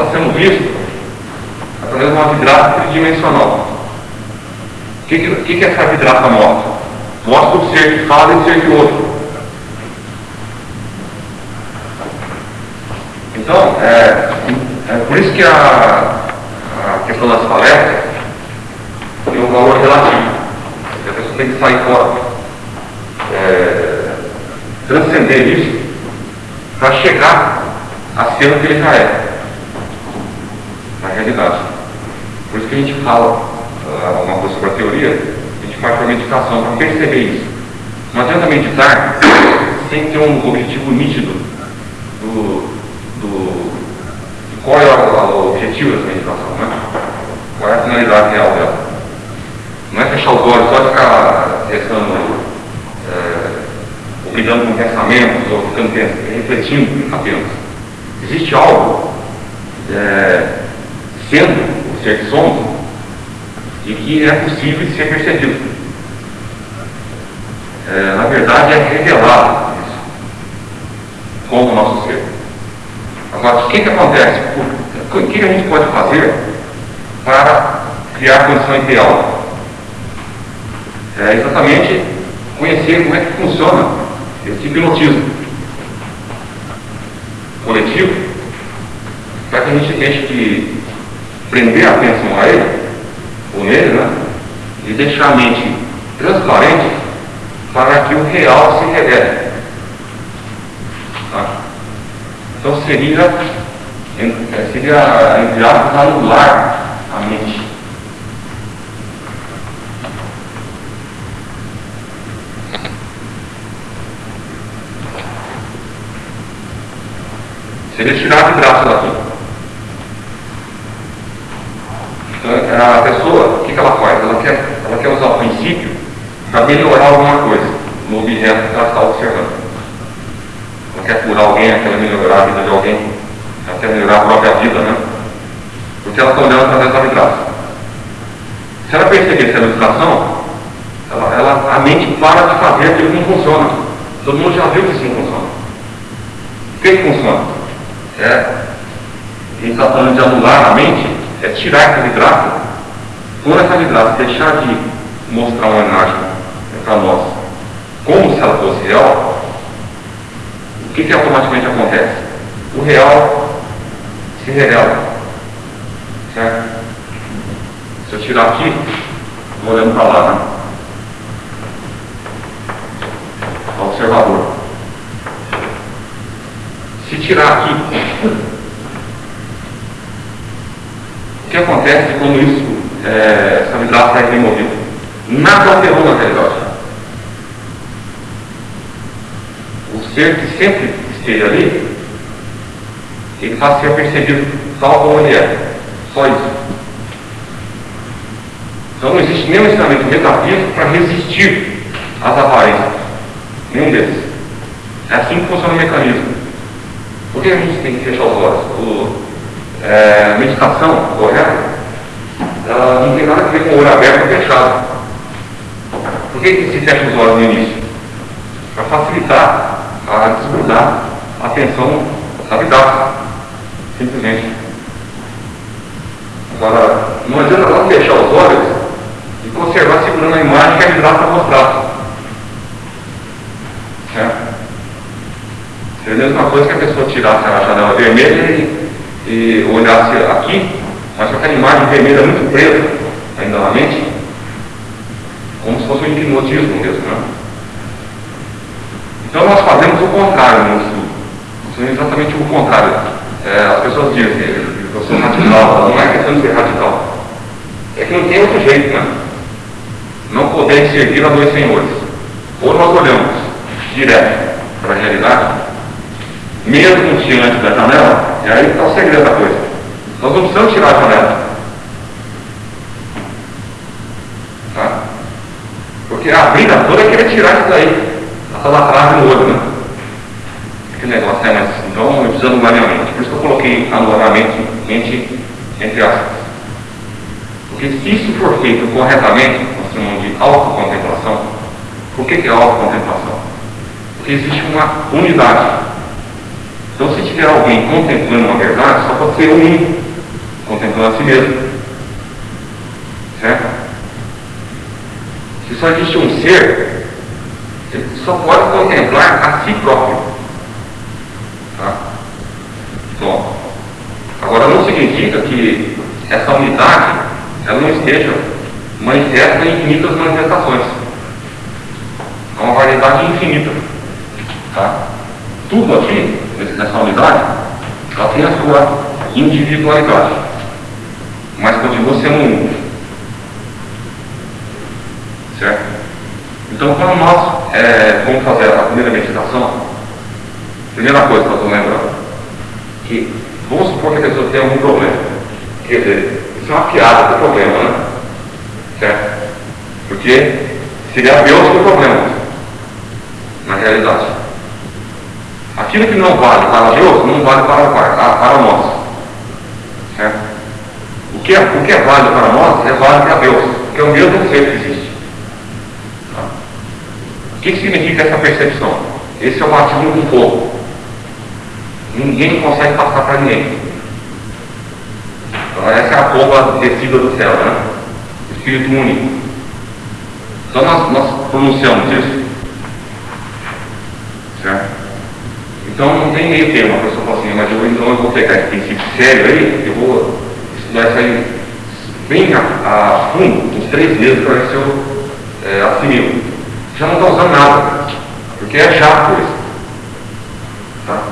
está sendo visto através de uma vidraça tridimensional. O que, que, que essa vidraça mostra? Mostra o ser que fala e o ser que ouve. Então, é, é por isso que a, a questão das palestras tem um valor relativo. A pessoa tem que sair fora, é, transcender isso, para chegar a ser o que ele já é, realidade. Por isso que a gente fala uh, uma coisa sobre a teoria, a gente faz para meditação, para perceber isso. Não adianta meditar sem ter um objetivo nítido do, do, de qual é o, objetivo dessa meditação, né? qual é a finalidade real dela. Não é fechar os olhos só ficar restando, é, ou lidando com pensamentos, ou ficando refletindo apenas. Existe algo é, sendo o ser que somos e que é possível ser percebido. É, na verdade, é revelado isso como o nosso ser. Agora, o que, que acontece? O que a gente pode fazer para criar a condição ideal? é exatamente conhecer como é que funciona esse hipnotismo coletivo, para que a gente deixe de prender a atenção a ele, ou nele, né? E deixar a mente transparente para que o real se revele. Tá? Então seria, seria entre aspas, anular a mente. Seria tirar de braço daqui. Então, a pessoa, o que, que ela faz? Ela quer, ela quer usar o princípio para melhorar alguma coisa no objeto que ela está observando. Ela quer curar alguém, ela quer melhorar a vida de alguém, ela quer melhorar a própria vida, né? Porque ela está olhando através da vibração. Se ela perceber essa ilustração, ela, ela, a mente para de fazer aquilo que não funciona. Todo mundo já viu que isso não funciona. O que, que funciona? é, a gente está falando de anular a mente, é tirar essa vidraça, por essa vidraça, deixar de mostrar uma imagem para nós como se ela fosse real, o que, que automaticamente acontece? O real se revela. Certo? Se eu tirar aqui, vou olhando para lá, né? Observador. Se tirar aqui, o que acontece quando isso, é, vidraça é alterou na realidade. O ser que sempre esteja ali, ele passa a ser percebido tal como ele é. Só isso. Então não existe nenhum ensinamento metafísico para resistir às aparências. Nenhum deles. É assim que funciona o mecanismo. Por que a gente tem que fechar os olhos? É, a meditação correta, ela não tem nada a ver com o olho aberto ou fechado. Por que, que se fecha os olhos no início? Para facilitar a desgrudar a atenção da vida. Simplesmente. Agora, não adianta não fechar os olhos e conservar segurando a imagem que a vidraça está mostrando. Certo? Seria a mesma coisa que a pessoa tirasse a janela vermelha e, e olhasse aqui, mas com aquela imagem vermelha muito presa ainda na mente, como se fosse um hipnotismo mesmo. Né? Então nós fazemos o contrário no estudo. É exatamente o contrário. É, as pessoas dizem, eu sou radical, não é questão de ser radical. É que não tem outro jeito, né? Não podemos servir a dois senhores. Ou nós olhamos direto para a realidade, mesmo diante da janela, e aí está o segredo da coisa. Nós não precisamos tirar a janela. Tá? Porque a briga toda é querer tirar isso daí. Essa latragem no olho, né? Que negócio é, mas então eu preciso anular minha mente. Por isso que eu coloquei anular a mente, mente entre aspas. Porque se isso for feito corretamente, nós chamamos de autocontemplação, Por que, que é autocontemplação? Porque existe uma unidade. Então, se tiver alguém contemplando uma verdade, só pode ser um contemplando a si mesmo. Certo? Se só existe um ser, ele só pode contemplar a si próprio. Tá? Bom, agora não significa que essa unidade ela não esteja manifesta em infinitas manifestações. É uma variedade infinita. Tá? Tudo aqui, nessa unidade, ela tem a sua individualidade. Mas continua sendo um. Certo? Então, quando nós é, vamos fazer a primeira meditação, primeira coisa que eu estou lembrando, que vamos supor que a pessoa tem algum problema. Quer dizer, isso é uma piada do problema, né? Certo? Porque seria Deus o problema, na realidade. Aquilo que não vale para Deus, não vale para, para, para nós. O que, é, o que é válido para nós é válido para Deus, porque é o mesmo ser que existe. Tá? O que, que significa essa percepção? Esse é o batismo com fogo. Ninguém consegue passar para ninguém. Então, essa é a bomba descida do céu, né? Espírito único. Então nós, nós pronunciamos isso. Certo? Então não tem meio termo, a pessoa fala assim, mas eu, então eu vou pegar esse princípio sério aí, eu vou aí bem a, a fundo, uns três meses para ver se eu é. Já não está usando nada, porque é chato isso. Tá?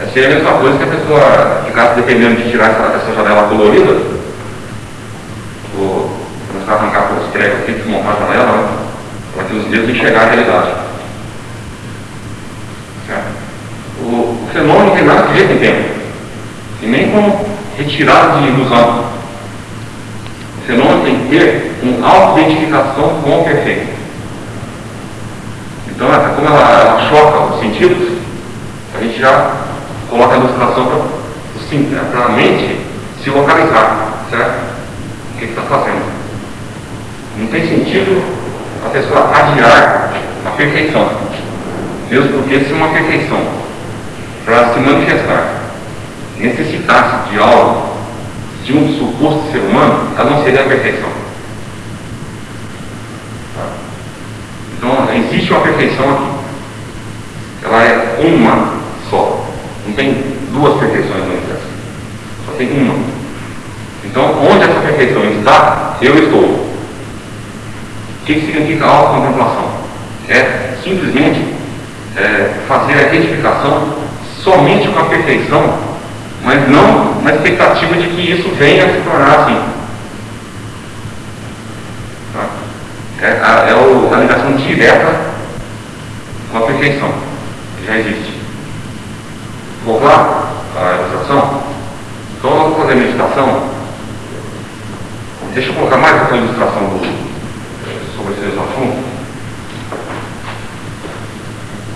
É, a mesma coisa que a pessoa ficasse dependendo de tirar essa, essa janela colorida, ou começar a arrancar pelos pregos aqui, desmontar a janela, né? para que os dedos enxergar a realidade. O, o fenômeno tem nada a ver com tempo, e nem com retirada de ilusão. O fenômeno tem que ter uma auto-identificação com o perfeito. Então, essa, como ela, ela choca os sentidos, a gente já coloca a ilustração para a mente se localizar, certo? O que está fazendo? Não tem sentido a pessoa adiar a perfeição, mesmo porque se uma perfeição para se manifestar necessitasse de algo, de um suposto ser humano, ela não seria a perfeição. Tá? Então, existe uma perfeição aqui. Ela é uma só. Não tem duas perfeições no universo. Só tem uma. Então, onde essa perfeição está, eu estou. O que significa autocontemplação? É simplesmente é, fazer a identificação somente com a perfeição, mas não na expectativa de que isso venha a se tornar assim. Tá? É, a, é o, a ligação direta com a perfeição, que já existe. Vou lá a ilustração? Então nós vamos fazer a meditação. Deixa eu colocar mais essa ilustração do, sobre esse assunto.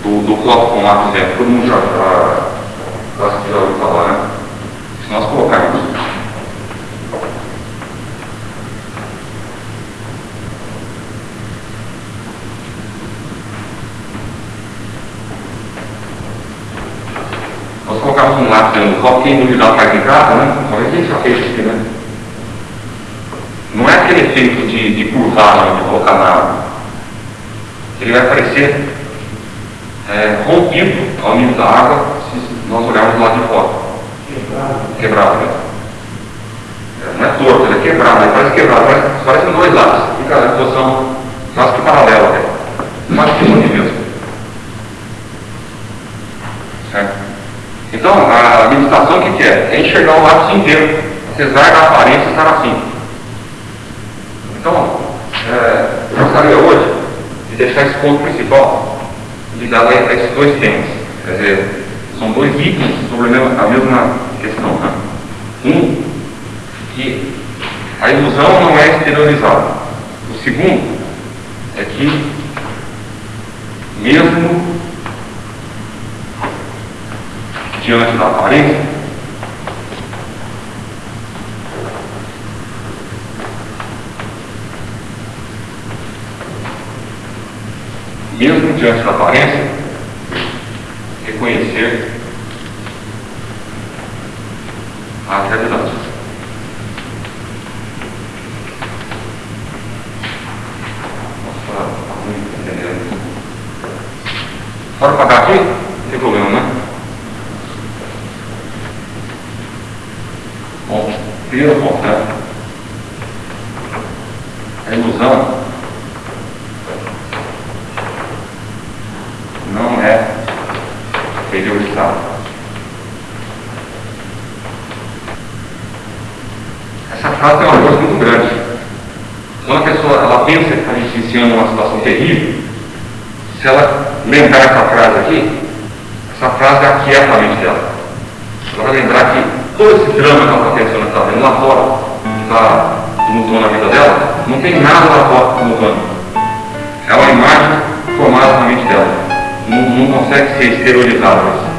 Do, do copo com lápis dentro. Todo mundo já, já, já ouviu falar, né? Se nós colocarmos nós colocamos lápis dentro do copo, quem duvidar faz em casa, né? Talvez a gente já fez isso aqui, né? Não é aquele efeito de, de curvar, de colocar na água. Ele vai aparecer é, rompido ao nível da água se nós olharmos lado de fora. Quebrado. Quebrado, né? É, não é torto, ele é quebrado, ele parece quebrado, parece, parece dois lados. Fica em posição quase que paralela até. Quase que une mesmo. Certo? Então, a meditação o que, que é? É enxergar o lápis inteiro, apesar da aparência estar assim. Então, é, eu gostaria hoje de deixar esse ponto principal ligado a esses dois temas. Quer dizer, são dois itens sobre a mesma questão. Né? Um, que a ilusão não é exteriorizada. O segundo é que, mesmo diante da aparência, mesmo diante da aparência, reconhecer a realidade. Nossa, muito entendendo. Pode pagar aqui? Não tem problema, né? Bom, primeiro ponto, né? A ilusão não é Essa frase tem uma força muito grande. Quando a pessoa ela pensa que está vivenciando uma situação terrível, se ela lembrar essa frase aqui, essa frase aquieta a mente dela. Ela vai lembrar que todo esse drama que ela está pensando, está vendo lá fora, que está tumultuando a vida dela, não tem nada lá fora tumultuando. É uma imagem formada na mente dela. Não, não consegue ser exteriorizada.